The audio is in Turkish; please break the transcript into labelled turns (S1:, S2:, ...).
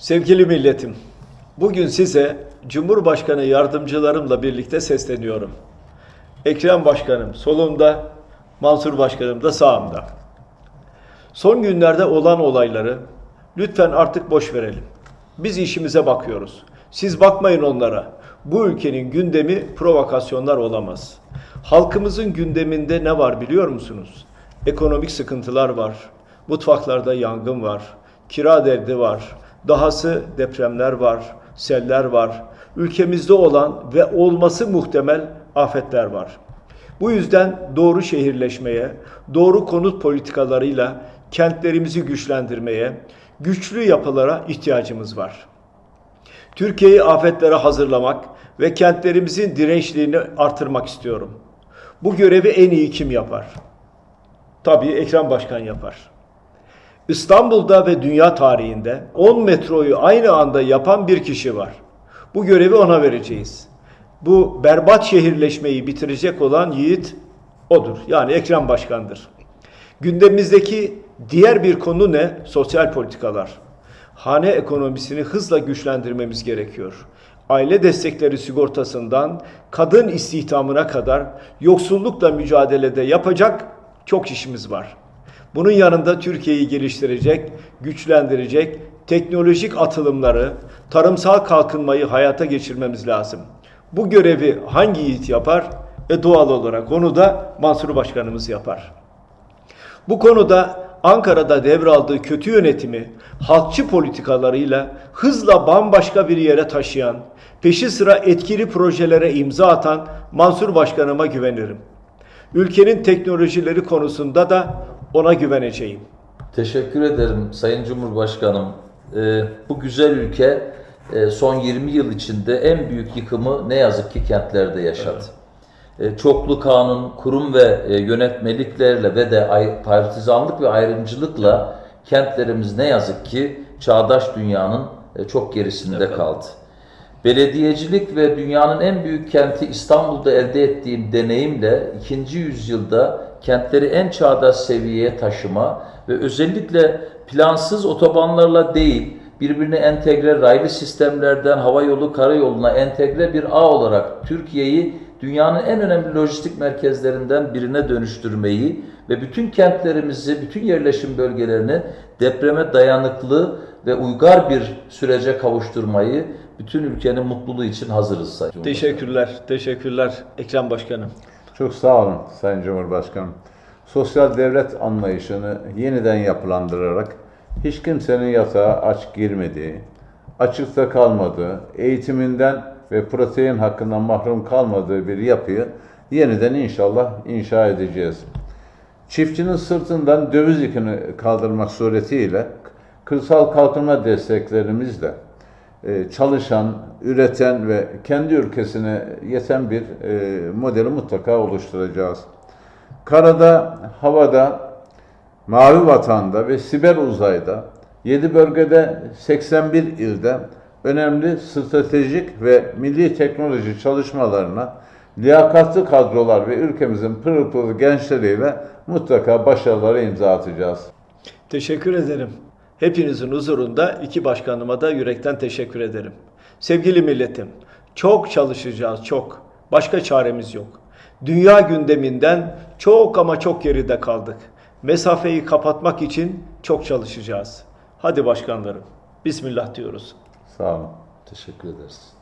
S1: Sevgili milletim, bugün size Cumhurbaşkanı yardımcılarımla birlikte sesleniyorum. Ekrem Başkanım solumda, Mansur Başkanım da sağımda. Son günlerde olan olayları lütfen artık boş verelim. Biz işimize bakıyoruz. Siz bakmayın onlara. Bu ülkenin gündemi provokasyonlar olamaz. Halkımızın gündeminde ne var biliyor musunuz? Ekonomik sıkıntılar var. Mutfaklarda yangın var. Kira derdi var. Dahası depremler var. Seller var. Ülkemizde olan ve olması muhtemel afetler var. Bu yüzden doğru şehirleşmeye, doğru konut politikalarıyla kentlerimizi güçlendirmeye, güçlü yapılara ihtiyacımız var. Türkiye'yi afetlere hazırlamak ve kentlerimizin dirençliğini artırmak istiyorum. Bu görevi en iyi kim yapar? Tabii Ekrem Başkan yapar. İstanbul'da ve dünya tarihinde 10 metroyu aynı anda yapan bir kişi var. Bu görevi ona vereceğiz. Bu berbat şehirleşmeyi bitirecek olan yiğit odur. Yani Ekrem Başkan'dır. Gündemimizdeki diğer bir konu ne? Sosyal politikalar. Hane ekonomisini hızla güçlendirmemiz gerekiyor. Aile destekleri sigortasından kadın istihdamına kadar yoksullukla mücadelede yapacak çok işimiz var. Bunun yanında Türkiye'yi geliştirecek, güçlendirecek teknolojik atılımları, tarımsal kalkınmayı hayata geçirmemiz lazım. Bu görevi hangi yiğit yapar? E doğal olarak onu da Mansur Başkanımız yapar. Bu konuda Ankara'da devraldığı kötü yönetimi halkçı politikalarıyla hızla bambaşka bir yere taşıyan, peşi sıra etkili projelere imza atan Mansur Başkanıma güvenirim. Ülkenin teknolojileri konusunda da ona güveneceğim.
S2: Teşekkür ederim Sayın Cumhurbaşkanım. Ee, bu güzel ülke e, son 20 yıl içinde en büyük yıkımı ne yazık ki kentlerde yaşadı. E, çoklu kanun, kurum ve e, yönetmeliklerle ve de ay- partizanlık ve ayrımcılıkla kentlerimiz ne yazık ki çağdaş dünyanın e, çok gerisinde kaldı. Belediyecilik ve dünyanın en büyük kenti İstanbul'da elde ettiğim deneyimle ikinci yüzyılda kentleri en çağdaş seviyeye taşıma ve özellikle plansız otobanlarla değil, birbirine entegre raylı sistemlerden hava yolu karayoluna entegre bir ağ olarak Türkiye'yi dünyanın en önemli lojistik merkezlerinden birine dönüştürmeyi ve bütün kentlerimizi, bütün yerleşim bölgelerini depreme dayanıklı ve uygar bir sürece kavuşturmayı bütün ülkenin mutluluğu için hazırız Sayın.
S1: Teşekkürler, teşekkürler Ekrem Başkanım.
S3: Çok sağ olun Sayın Cumhurbaşkanım. Sosyal devlet anlayışını yeniden yapılandırarak hiç kimsenin yatağa aç girmediği, açıkta kalmadığı, eğitiminden ve protein hakkından mahrum kalmadığı bir yapıyı yeniden inşallah inşa edeceğiz. Çiftçinin sırtından döviz yükünü kaldırmak suretiyle kırsal kalkınma desteklerimizle çalışan, üreten ve kendi ülkesine yeten bir e, modeli mutlaka oluşturacağız. Karada, havada, mavi vatanda ve siber uzayda 7 bölgede 81 ilde önemli stratejik ve milli teknoloji çalışmalarına liyakatlı kadrolar ve ülkemizin pırıl pırıl gençleriyle mutlaka başarılara imza atacağız.
S1: Teşekkür ederim. Hepinizin huzurunda iki başkanıma da yürekten teşekkür ederim. Sevgili milletim, çok çalışacağız, çok. Başka çaremiz yok. Dünya gündeminden çok ama çok geride kaldık. Mesafeyi kapatmak için çok çalışacağız. Hadi başkanlarım, Bismillah diyoruz.
S3: Sağ olun.
S2: Teşekkür ederiz.